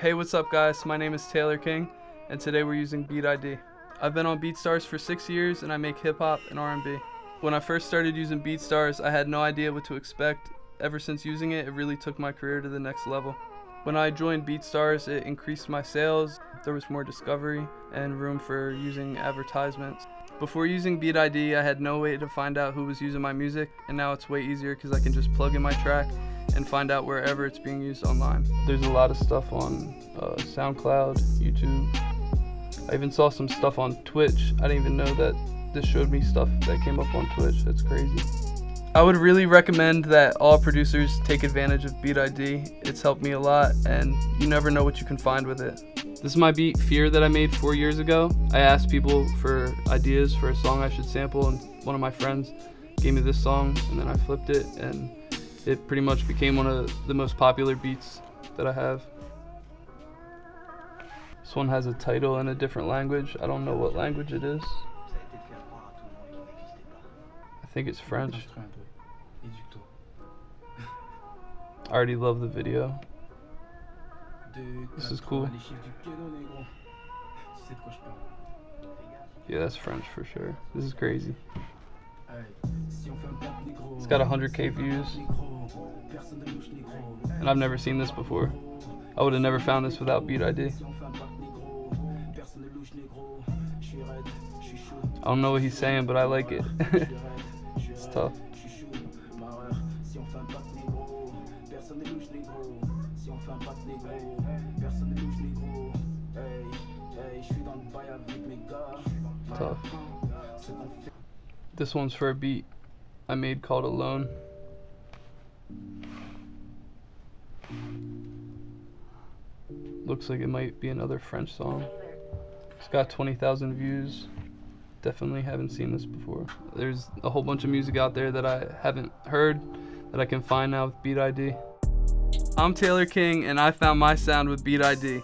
Hey, what's up guys? My name is Taylor King, and today we're using Beat ID. I've been on BeatStars for six years, and I make hip hop and R&B. When I first started using BeatStars, I had no idea what to expect. Ever since using it, it really took my career to the next level. When I joined BeatStars, it increased my sales. There was more discovery and room for using advertisements. Before using Beat ID, I had no way to find out who was using my music, and now it's way easier because I can just plug in my track and find out wherever it's being used online. There's a lot of stuff on uh, SoundCloud, YouTube. I even saw some stuff on Twitch. I didn't even know that this showed me stuff that came up on Twitch. That's crazy. I would really recommend that all producers take advantage of Beat ID. It's helped me a lot and you never know what you can find with it. This is my beat Fear that I made four years ago. I asked people for ideas for a song I should sample and one of my friends gave me this song and then I flipped it and it pretty much became one of the most popular beats that I have. This one has a title in a different language. I don't know what language it is. I think it's French. I already love the video. This is cool. Yeah, that's French for sure. This is crazy. It's got 100k views. And I've never seen this before. I would have never found this without Beat ID. I don't know what he's saying, but I like it. it's tough. Tough. This one's for a beat I made called Alone. Looks like it might be another French song. It's got 20,000 views. Definitely haven't seen this before. There's a whole bunch of music out there that I haven't heard that I can find now with Beat ID. I'm Taylor King and I found my sound with Beat ID.